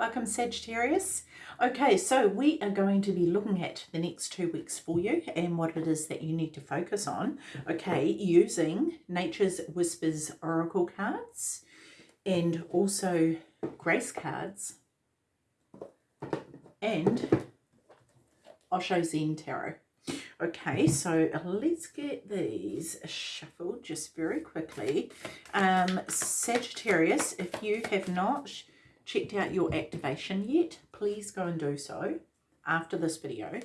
Welcome Sagittarius. Okay, so we are going to be looking at the next two weeks for you and what it is that you need to focus on. Okay, using Nature's Whispers Oracle cards and also Grace cards and Osho Zen Tarot. Okay, so let's get these shuffled just very quickly. Um, Sagittarius, if you have not checked out your activation yet, please go and do so after this video.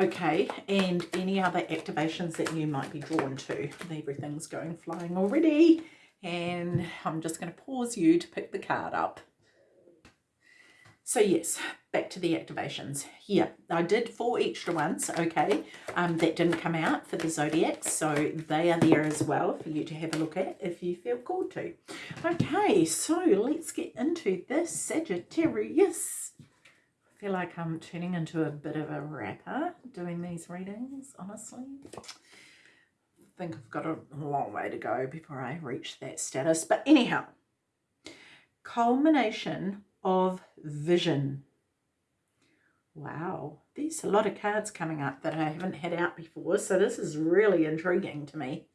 Okay, and any other activations that you might be drawn to. Everything's going flying already. And I'm just going to pause you to pick the card up. So yes, back to the activations. Here, I did four extra ones, okay, um, that didn't come out for the Zodiacs, so they are there as well for you to have a look at if you feel called to. Okay, so let's get into this Sagittarius. I feel like I'm turning into a bit of a rapper doing these readings, honestly. I think I've got a long way to go before I reach that status. But anyhow, culmination of vision. Wow, there's a lot of cards coming up that I haven't had out before, so this is really intriguing to me.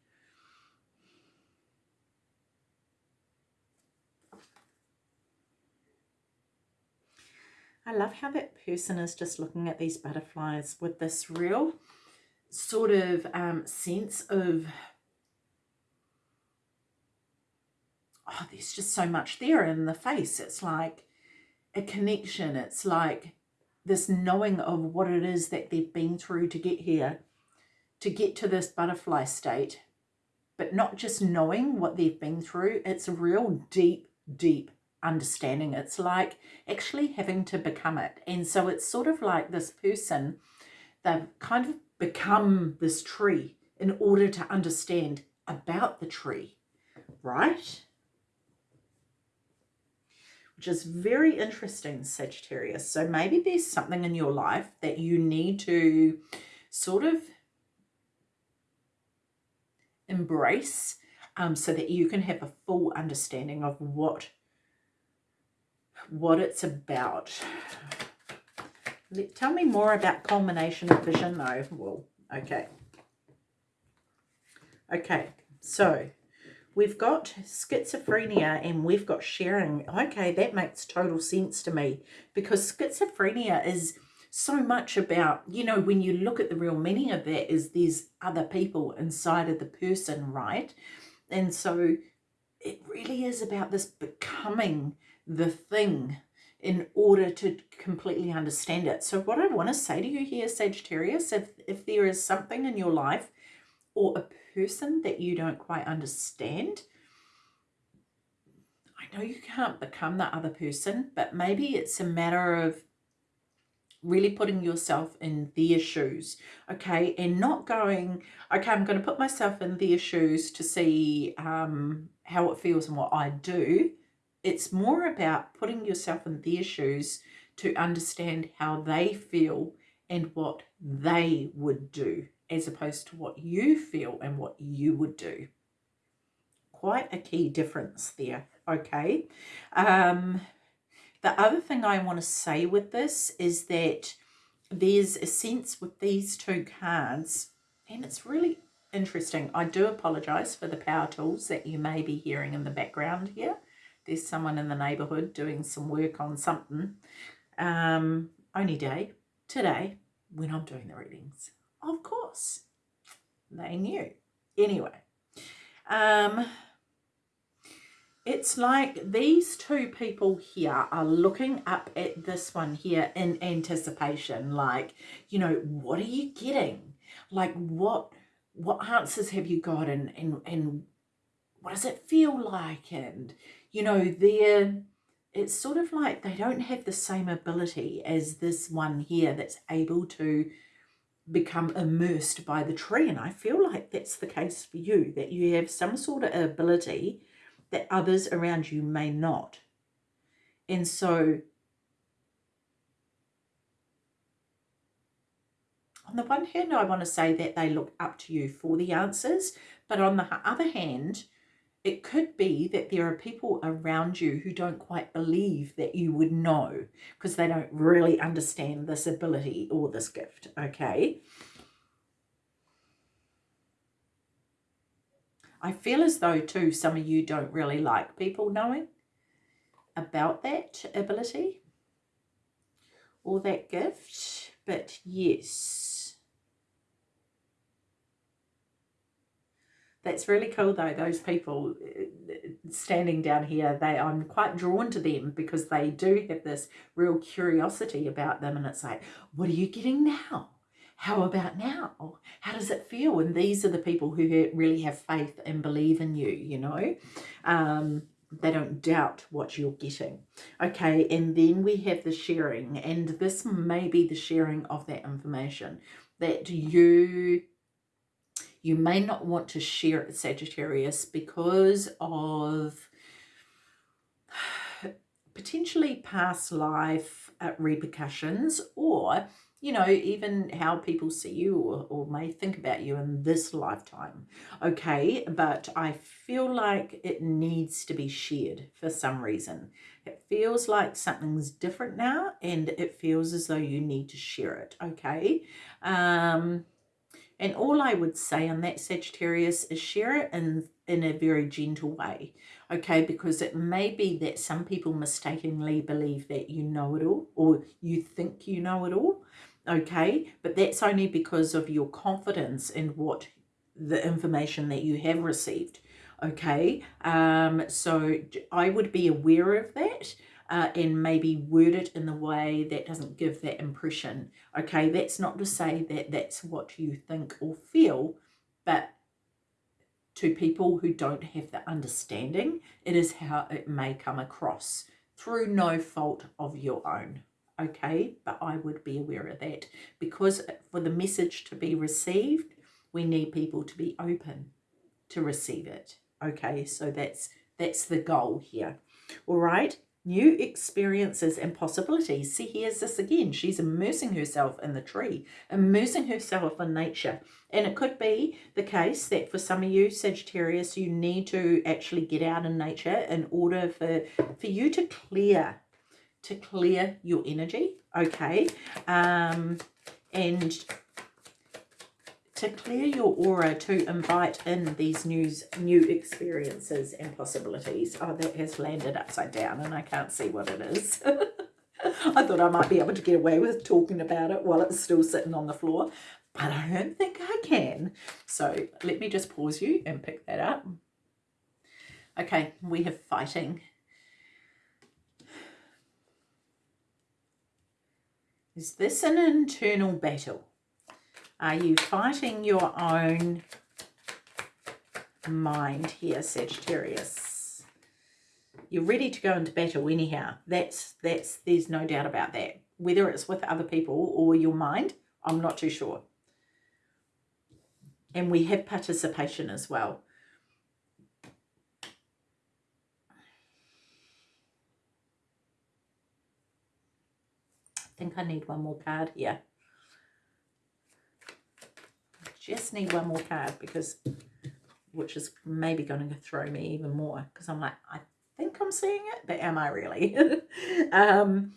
I love how that person is just looking at these butterflies with this real sort of um, sense of oh, there's just so much there in the face. It's like a connection. It's like this knowing of what it is that they've been through to get here, to get to this butterfly state. But not just knowing what they've been through, it's a real deep, deep understanding. It's like actually having to become it. And so it's sort of like this person, they've kind of become this tree in order to understand about the tree, right? Which is very interesting, Sagittarius. So maybe there's something in your life that you need to sort of embrace um, so that you can have a full understanding of what what it's about. Let, Tell me more about culmination of vision though. Well, okay. Okay, so We've got schizophrenia and we've got sharing. Okay, that makes total sense to me because schizophrenia is so much about, you know, when you look at the real meaning of that is there's other people inside of the person, right? And so it really is about this becoming the thing in order to completely understand it. So what I want to say to you here, Sagittarius, if, if there is something in your life or a person that you don't quite understand, I know you can't become that other person, but maybe it's a matter of really putting yourself in their shoes, okay, and not going, okay, I'm going to put myself in their shoes to see um, how it feels and what I do. It's more about putting yourself in their shoes to understand how they feel and what they would do as opposed to what you feel and what you would do. Quite a key difference there, okay? Um, the other thing I want to say with this is that there's a sense with these two cards, and it's really interesting. I do apologise for the power tools that you may be hearing in the background here. There's someone in the neighbourhood doing some work on something. Um, only day, today, when I'm doing the readings. Of course, they knew. Anyway, um, it's like these two people here are looking up at this one here in anticipation. Like, you know, what are you getting? Like, what what answers have you got? And, and, and what does it feel like? And, you know, they're, it's sort of like they don't have the same ability as this one here that's able to become immersed by the tree. And I feel like that's the case for you, that you have some sort of ability that others around you may not. And so on the one hand, I want to say that they look up to you for the answers. But on the other hand, it could be that there are people around you who don't quite believe that you would know because they don't really understand this ability or this gift, okay? I feel as though, too, some of you don't really like people knowing about that ability or that gift, but yes, That's really cool though, those people uh, standing down here, they I'm quite drawn to them because they do have this real curiosity about them and it's like, what are you getting now? How about now? How does it feel? And these are the people who really have faith and believe in you, you know. Um, they don't doubt what you're getting. Okay, and then we have the sharing, and this may be the sharing of that information that you you may not want to share it, Sagittarius, because of potentially past life uh, repercussions or you know, even how people see you or, or may think about you in this lifetime. Okay, but I feel like it needs to be shared for some reason. It feels like something's different now and it feels as though you need to share it. Okay, um, and all I would say on that Sagittarius is share it in, in a very gentle way, okay? Because it may be that some people mistakenly believe that you know it all or you think you know it all, okay? But that's only because of your confidence in what the information that you have received, okay? Um, so I would be aware of that uh, and maybe word it in the way that doesn't give that impression. Okay, that's not to say that that's what you think or feel, but to people who don't have the understanding, it is how it may come across through no fault of your own. Okay, but I would be aware of that because for the message to be received, we need people to be open to receive it. Okay, so that's that's the goal here. All right new experiences and possibilities. See, here's this again. She's immersing herself in the tree, immersing herself in nature. And it could be the case that for some of you, Sagittarius, you need to actually get out in nature in order for, for you to clear, to clear your energy, okay? Um, and to clear your aura to invite in these new, new experiences and possibilities. Oh, that has landed upside down and I can't see what it is. I thought I might be able to get away with talking about it while it's still sitting on the floor, but I don't think I can. So let me just pause you and pick that up. Okay, we have fighting. Is this an internal battle? Are you fighting your own mind here, Sagittarius? You're ready to go into battle anyhow. That's, that's, there's no doubt about that. Whether it's with other people or your mind, I'm not too sure. And we have participation as well. I think I need one more card here just need one more card because which is maybe going to throw me even more because I'm like I think I'm seeing it but am I really? Um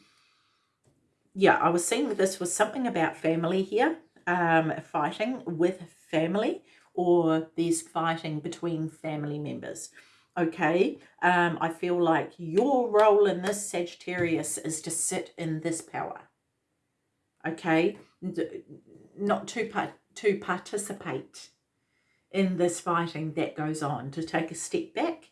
yeah I was seeing this was something about family here um fighting with family or there's fighting between family members okay? Um I feel like your role in this Sagittarius is to sit in this power okay? Not too to participate in this fighting that goes on, to take a step back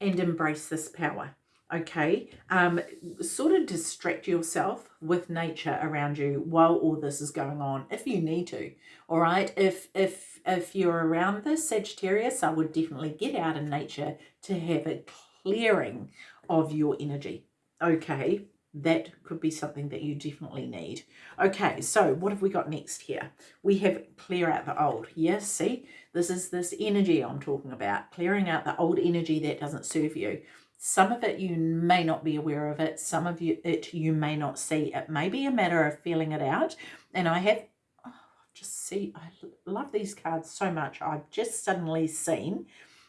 and embrace this power. Okay, um, sort of distract yourself with nature around you while all this is going on, if you need to. All right, if if if you're around this Sagittarius, I would definitely get out in nature to have a clearing of your energy. Okay, that could be something that you definitely need. Okay, so what have we got next here? We have clear out the old. Yes, see, this is this energy I'm talking about, clearing out the old energy that doesn't serve you. Some of it you may not be aware of it. Some of you, it you may not see. It may be a matter of feeling it out. And I have, oh, just see, I love these cards so much. I've just suddenly seen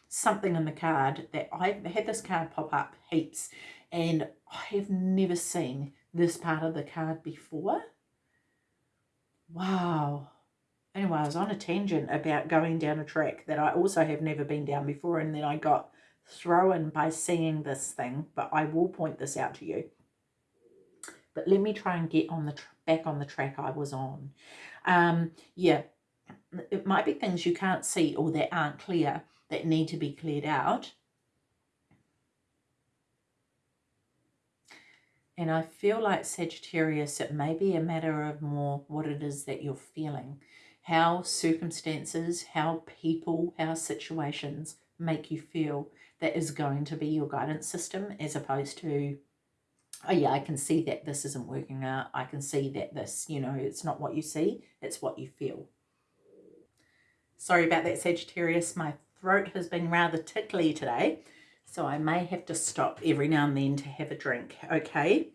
something in the card that I had this card pop up heaps and I have never seen this part of the card before. Wow. Anyway, I was on a tangent about going down a track that I also have never been down before and then I got thrown by seeing this thing, but I will point this out to you. But let me try and get on the back on the track I was on. Um, yeah, it might be things you can't see or that aren't clear that need to be cleared out. And I feel like Sagittarius, it may be a matter of more what it is that you're feeling. How circumstances, how people, how situations make you feel that is going to be your guidance system as opposed to, oh yeah, I can see that this isn't working out. I can see that this, you know, it's not what you see, it's what you feel. Sorry about that, Sagittarius. My throat has been rather tickly today, so I may have to stop every now and then to have a drink, okay?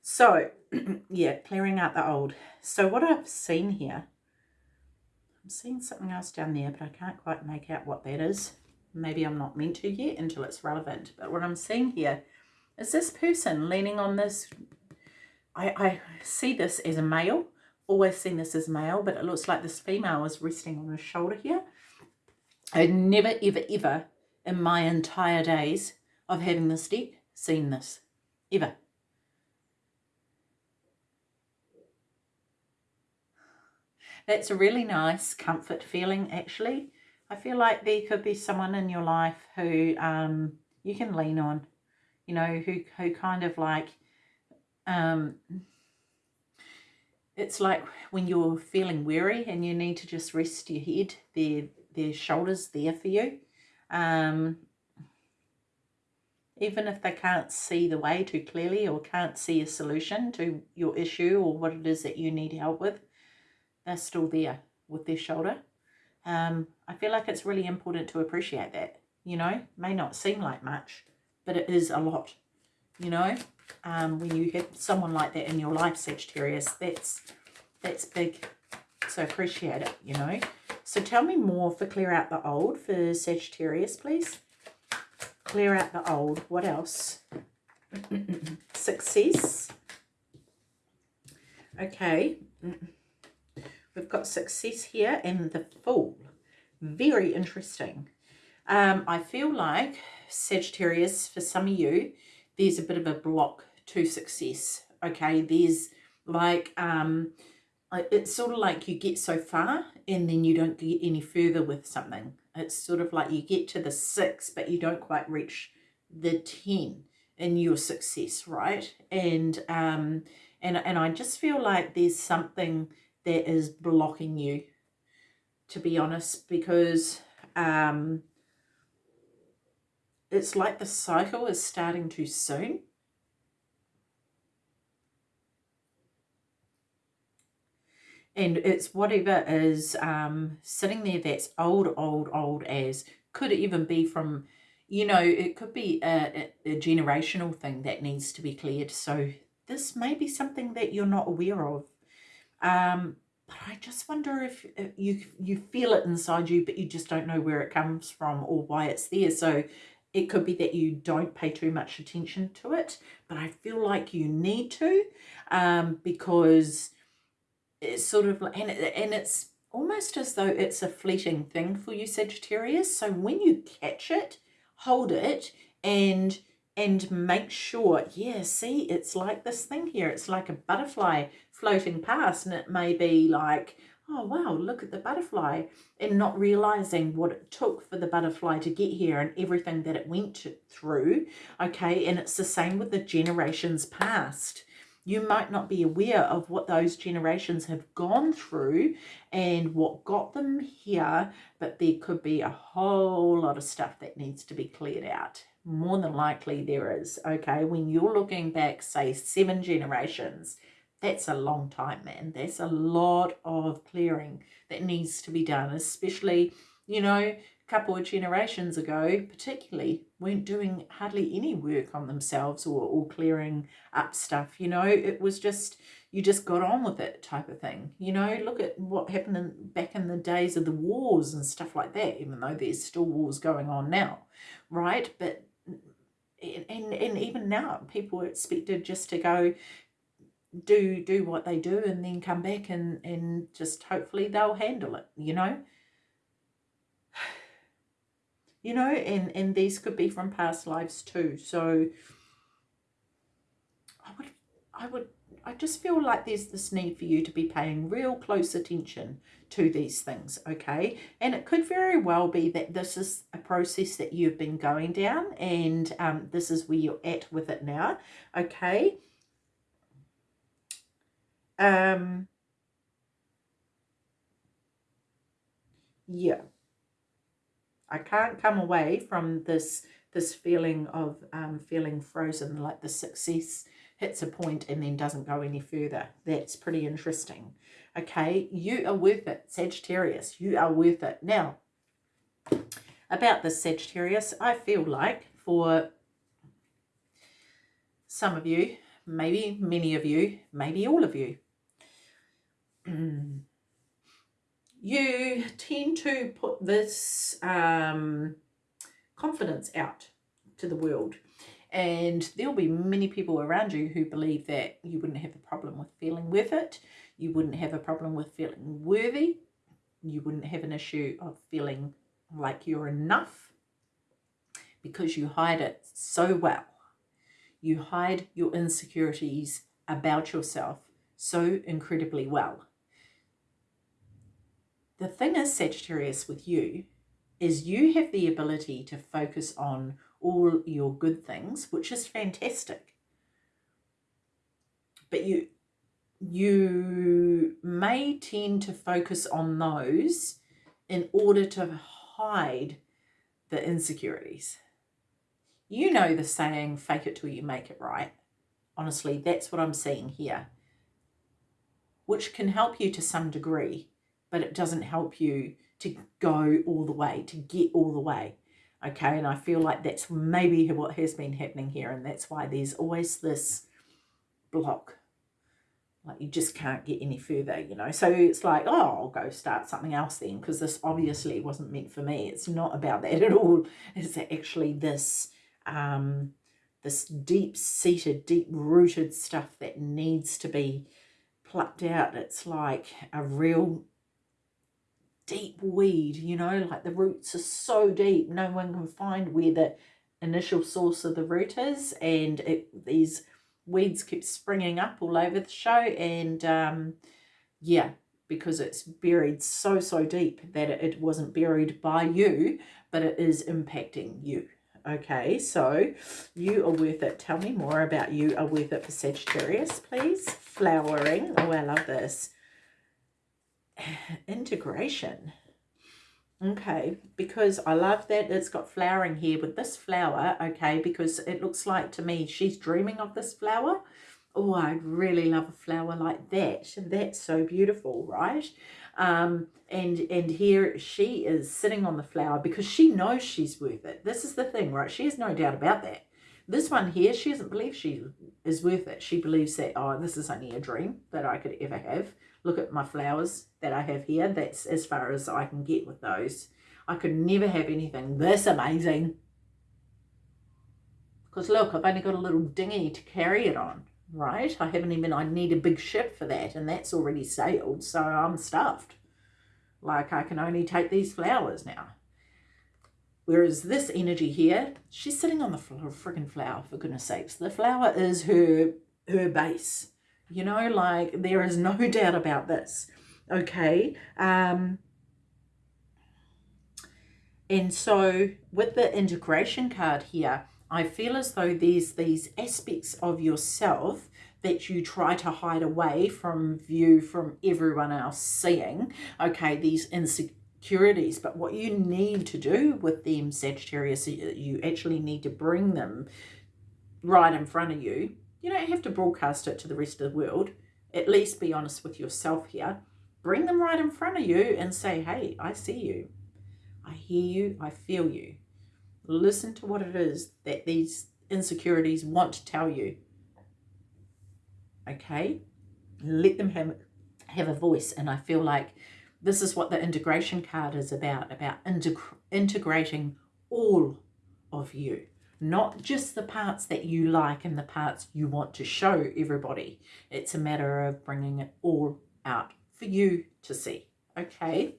So, yeah, clearing out the old. So what I've seen here, I'm seeing something else down there, but I can't quite make out what that is. Maybe I'm not meant to yet until it's relevant. But what I'm seeing here is this person leaning on this. I, I see this as a male always seen this as male, but it looks like this female is resting on his shoulder here. I never, ever, ever in my entire days of having this deck seen this. Ever. That's a really nice comfort feeling, actually. I feel like there could be someone in your life who um, you can lean on, you know, who, who kind of like um, it's like when you're feeling weary and you need to just rest your head, their, their shoulders there for you. Um, even if they can't see the way too clearly or can't see a solution to your issue or what it is that you need help with, they're still there with their shoulder. Um, I feel like it's really important to appreciate that, you know, may not seem like much, but it is a lot, you know um, when you have someone like that in your life, Sagittarius, that's, that's big. So appreciate it, you know. So tell me more for clear out the old for Sagittarius, please. Clear out the old. What else? Success. Okay. We've got success here and the fool. Very interesting. Um, I feel like Sagittarius, for some of you, there's a bit of a block to success. Okay, there's like, um, it's sort of like you get so far and then you don't get any further with something. It's sort of like you get to the six, but you don't quite reach the 10 in your success, right? And, um, and, and I just feel like there's something that is blocking you, to be honest, because, um, it's like the cycle is starting too soon. And it's whatever is um, sitting there that's old, old, old as. Could it even be from, you know, it could be a, a generational thing that needs to be cleared. So this may be something that you're not aware of. Um, but I just wonder if, if you you feel it inside you, but you just don't know where it comes from or why it's there. So it could be that you don't pay too much attention to it, but I feel like you need to um, because it's sort of and, and it's almost as though it's a fleeting thing for you, Sagittarius. So when you catch it, hold it and and make sure, yeah, see, it's like this thing here. It's like a butterfly floating past and it may be like, oh wow look at the butterfly and not realizing what it took for the butterfly to get here and everything that it went through okay and it's the same with the generations past you might not be aware of what those generations have gone through and what got them here but there could be a whole lot of stuff that needs to be cleared out more than likely there is okay when you're looking back say seven generations that's a long time, man. There's a lot of clearing that needs to be done, especially, you know, couple of generations ago, particularly, weren't doing hardly any work on themselves or, or clearing up stuff. You know, it was just, you just got on with it type of thing. You know, look at what happened in, back in the days of the wars and stuff like that, even though there's still wars going on now, right? But, and, and even now, people are expected just to go, do do what they do and then come back and and just hopefully they'll handle it you know you know, and, and these could be from past lives too. So I would, I would, I just feel like there's this need for you to be paying real close attention to these things, okay? And it could very well be that this is a process that you've been going down and um, this is where you're at with it now, okay? Um, yeah. I can't come away from this this feeling of um, feeling frozen, like the success hits a point and then doesn't go any further. That's pretty interesting. Okay, you are worth it, Sagittarius. You are worth it. Now, about this Sagittarius, I feel like for some of you, maybe many of you, maybe all of you, you tend to put this um, confidence out to the world. And there'll be many people around you who believe that you wouldn't have a problem with feeling with it. You wouldn't have a problem with feeling worthy. You wouldn't have an issue of feeling like you're enough because you hide it so well. You hide your insecurities about yourself so incredibly well. The thing is, Sagittarius, with you, is you have the ability to focus on all your good things, which is fantastic. But you you may tend to focus on those in order to hide the insecurities. You know the saying, fake it till you make it right. Honestly, that's what I'm seeing here, which can help you to some degree but it doesn't help you to go all the way, to get all the way. Okay, and I feel like that's maybe what has been happening here, and that's why there's always this block. Like you just can't get any further, you know. So it's like, oh, I'll go start something else then, because this obviously wasn't meant for me. It's not about that at all. It's actually this um, this deep-seated, deep-rooted stuff that needs to be plucked out. It's like a real deep weed, you know, like the roots are so deep, no one can find where the initial source of the root is, and it, these weeds keep springing up all over the show, and um, yeah, because it's buried so, so deep that it, wasn't buried by you, but it is impacting you. Okay, so you are worth it. Tell me more about you are worth it for Sagittarius, please. Flowering. Oh, I love this integration. Okay, because I love that it's got flowering here with this flower, okay, because it looks like to me she's dreaming of this flower. Oh, I'd really love a flower like that. That's so beautiful, right? Um, and, and here she is sitting on the flower because she knows she's worth it. This is the thing, right? She has no doubt about that. This one here, she doesn't believe she is worth it. She believes that, oh, this is only a dream that I could ever have look at my flowers that I have here. That's as far as I can get with those. I could never have anything this amazing. Because look, I've only got a little dinghy to carry it on, right? I haven't even, I need a big ship for that and that's already sailed. So I'm stuffed. Like I can only take these flowers now. Whereas this energy here, she's sitting on the freaking flower, for goodness sakes. The flower is her her base. You know, like there is no doubt about this. Okay. Um, and so with the integration card here, I feel as though there's these aspects of yourself that you try to hide away from view from everyone else seeing. Okay, these insecurities. But what you need to do with them, Sagittarius, you actually need to bring them right in front of you you don't have to broadcast it to the rest of the world. At least be honest with yourself here. Bring them right in front of you and say, hey, I see you. I hear you. I feel you. Listen to what it is that these insecurities want to tell you. Okay? Let them have, have a voice. And I feel like this is what the integration card is about, about integ integrating all of you not just the parts that you like and the parts you want to show everybody. It's a matter of bringing it all out for you to see. Okay.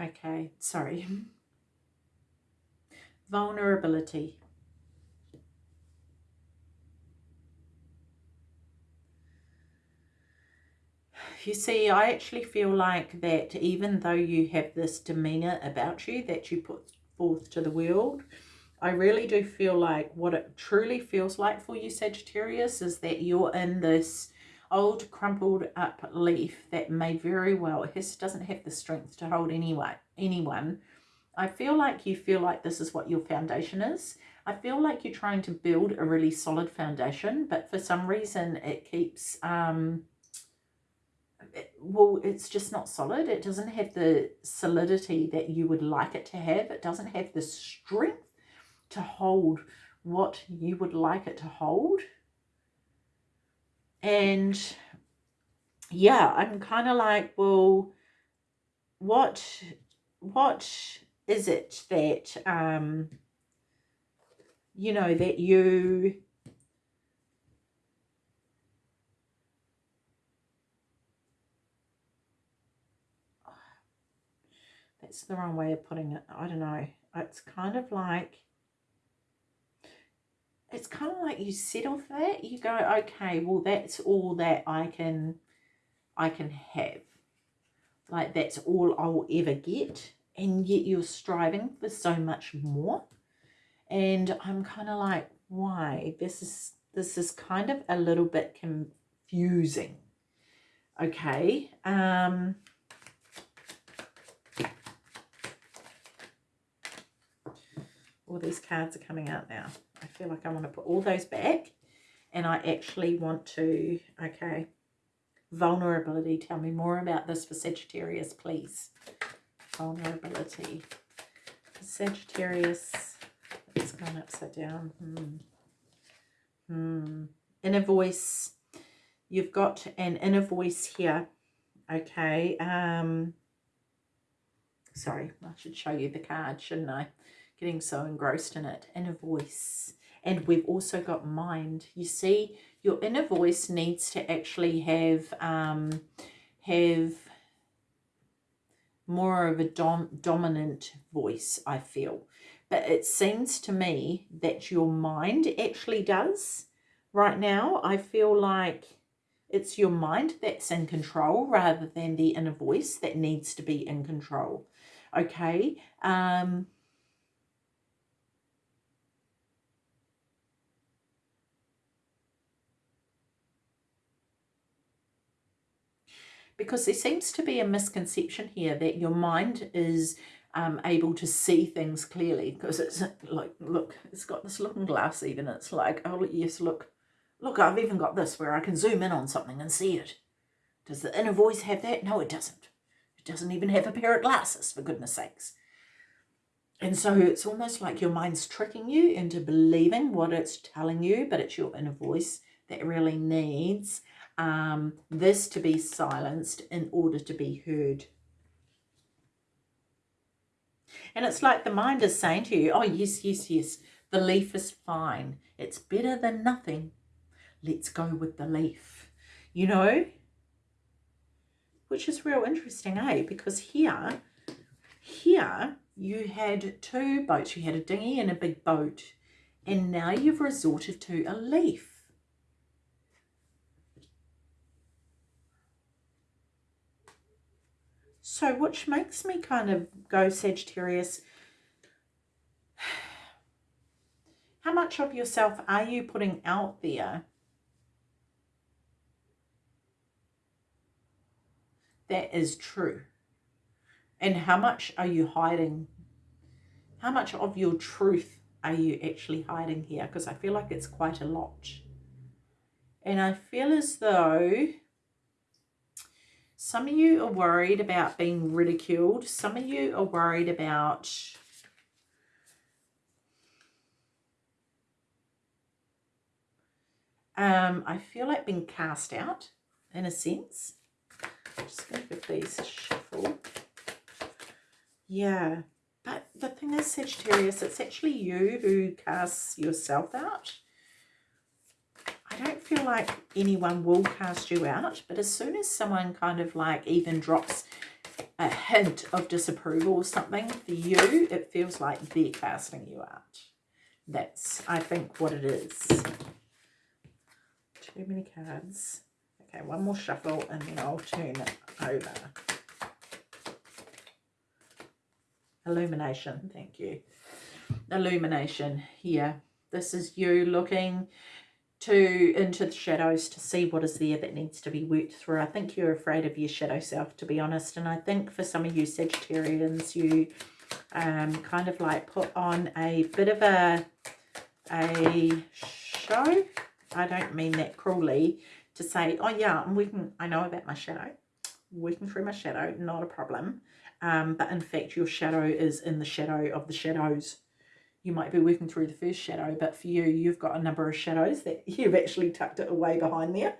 Okay, sorry. Vulnerability. You see, I actually feel like that even though you have this demeanour about you that you put forth to the world, I really do feel like what it truly feels like for you, Sagittarius, is that you're in this old crumpled up leaf that may very well, it doesn't have the strength to hold anyone, anyone. I feel like you feel like this is what your foundation is. I feel like you're trying to build a really solid foundation, but for some reason it keeps... Um, well, it's just not solid. It doesn't have the solidity that you would like it to have. It doesn't have the strength to hold what you would like it to hold. And yeah, I'm kind of like, well, what, what is it that, um, you know, that you It's the wrong way of putting it. I don't know. It's kind of like, it's kind of like you settle for that. You go, okay, well, that's all that I can, I can have. Like, that's all I'll ever get. And yet you're striving for so much more. And I'm kind of like, why? This is, this is kind of a little bit confusing. Okay. Um, all these cards are coming out now. I feel like I want to put all those back and I actually want to, okay, vulnerability. Tell me more about this for Sagittarius, please. Vulnerability. Sagittarius, it's gone upside down. Hmm. Hmm. Inner voice. You've got an inner voice here. Okay. Um, sorry, I should show you the card, shouldn't I? Getting so engrossed in it, inner voice. And we've also got mind. You see, your inner voice needs to actually have, um, have more of a dom dominant voice, I feel. But it seems to me that your mind actually does. Right now, I feel like it's your mind that's in control rather than the inner voice that needs to be in control. Okay. Um, because there seems to be a misconception here that your mind is um, able to see things clearly because it's like, look, it's got this looking glass even. It's like, oh, yes, look, look, I've even got this where I can zoom in on something and see it. Does the inner voice have that? No, it doesn't. It doesn't even have a pair of glasses, for goodness sakes. And so it's almost like your mind's tricking you into believing what it's telling you, but it's your inner voice that really needs um, this to be silenced in order to be heard. And it's like the mind is saying to you, oh, yes, yes, yes, the leaf is fine. It's better than nothing. Let's go with the leaf, you know? Which is real interesting, eh? Because here, here you had two boats. You had a dinghy and a big boat. And now you've resorted to a leaf. So which makes me kind of go Sagittarius, how much of yourself are you putting out there that is true? And how much are you hiding How much of your truth are you actually hiding here? Because I feel like it's quite a lot. And I feel as though some of you are worried about being ridiculed. Some of you are worried about um, I feel like being cast out in a sense. I'm just going to give these a shuffle. Yeah, but the thing is, Sagittarius, it's actually you who casts yourself out. I don't feel like anyone will cast you out, but as soon as someone kind of like even drops a hint of disapproval or something for you, it feels like they're casting you out. That's, I think, what it is. Too many cards. Okay, one more shuffle and then I'll turn it over. Illumination, thank you. Illumination here. This is you looking to into the shadows to see what is there that needs to be worked through. I think you're afraid of your shadow self, to be honest. And I think for some of you Sagittarians, you um, kind of like put on a bit of a, a show. I don't mean that cruelly to say, oh yeah, I'm working, I know about my shadow. Working through my shadow, not a problem. Um, but in fact, your shadow is in the shadow of the shadows you might be working through the first shadow, but for you, you've got a number of shadows that you've actually tucked it away behind there.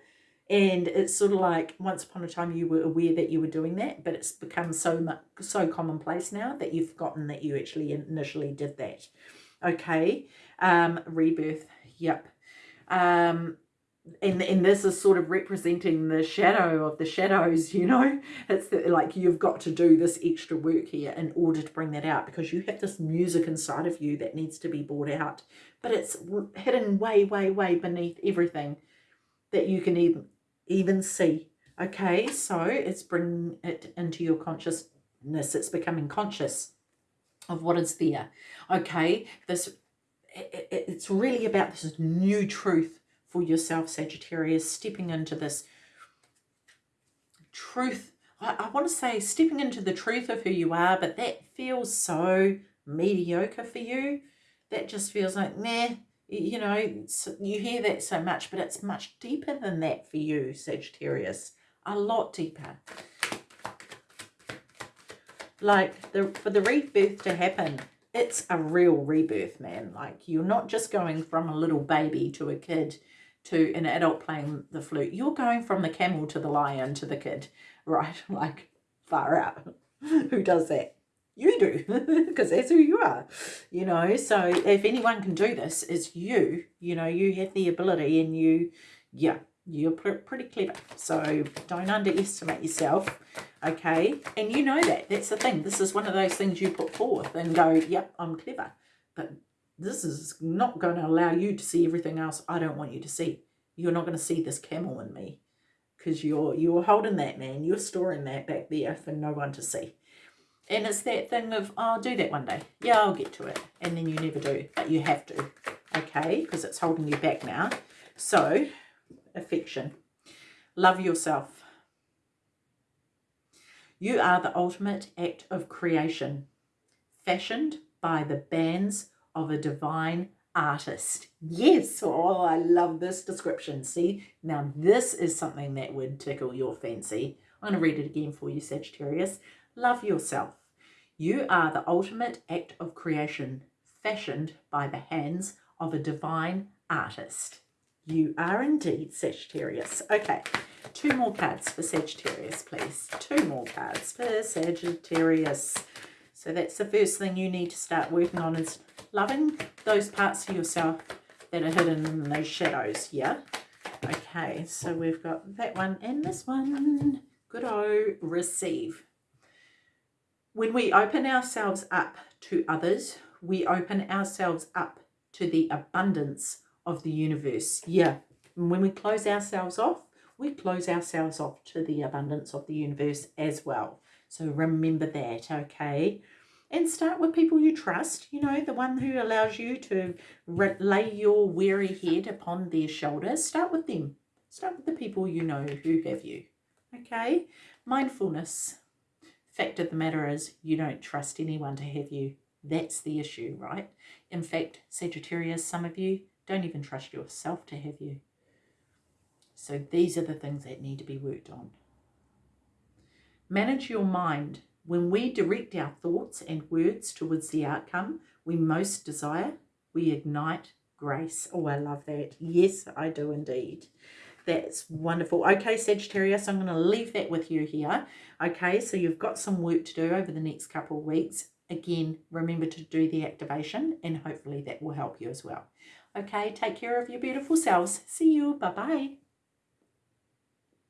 And it's sort of like once upon a time you were aware that you were doing that, but it's become so much so commonplace now that you've forgotten that you actually initially did that. Okay, um, rebirth. Yep. Um, and and this is sort of representing the shadow of the shadows you know? It's the, like you've got to do this extra work here in order to bring that out because you have this music inside of you that needs to be brought out but it's hidden way way way beneath everything that you can even even see okay? So it's bringing it into your consciousness. It's becoming conscious of what is there okay? This it, it, it's really about this new truth for yourself, Sagittarius, stepping into this truth. I, I want to say stepping into the truth of who you are, but that feels so mediocre for you. That just feels like, meh, you know, you hear that so much, but it's much deeper than that for you, Sagittarius. A lot deeper. Like, the for the rebirth to happen, it's a real rebirth, man. Like, you're not just going from a little baby to a kid to an adult playing the flute. You're going from the camel to the lion to the kid, right? Like far out. who does that? You do, because that's who you are, you know. So if anyone can do this, it's you. You know, you have the ability and you, yeah, you're pretty clever. So don't underestimate yourself, okay? And you know that. That's the thing. This is one of those things you put forth and go, yep, I'm clever. But this is not going to allow you to see everything else I don't want you to see. You're not going to see this camel in me because you're you're holding that, man. You're storing that back there for no one to see. And it's that thing of, oh, I'll do that one day. Yeah, I'll get to it. And then you never do, but you have to, okay? Because it's holding you back now. So, affection. Love yourself. You are the ultimate act of creation, fashioned by the bands of a divine artist. Yes, oh, I love this description. See, now this is something that would tickle your fancy. I'm going to read it again for you, Sagittarius. Love yourself. You are the ultimate act of creation, fashioned by the hands of a divine artist. You are indeed Sagittarius. Okay, two more cards for Sagittarius, please. Two more cards for Sagittarius. So that's the first thing you need to start working on is loving those parts of yourself that are hidden in those shadows, yeah? Okay, so we've got that one and this one. Good o receive. When we open ourselves up to others, we open ourselves up to the abundance of the universe. Yeah, and when we close ourselves off, we close ourselves off to the abundance of the universe as well. So remember that, okay? and start with people you trust, you know, the one who allows you to lay your weary head upon their shoulders. Start with them. Start with the people you know who have you. Okay? Mindfulness. Fact of the matter is, you don't trust anyone to have you That's the issue, right? In fact, Sagittarius, some of you don't even trust yourself to have you. So these are the things that need to be worked on. Manage your mind. When we direct our thoughts and words towards the outcome we most desire, we ignite grace. Oh, I love that. Yes, I do indeed. That's wonderful. Okay, Sagittarius, I'm going to leave that with you here. Okay, so you've got some work to do over the next couple of weeks. Again, remember to do the activation and hopefully that will help you as well. Okay, take care of your beautiful selves. See you. Bye-bye.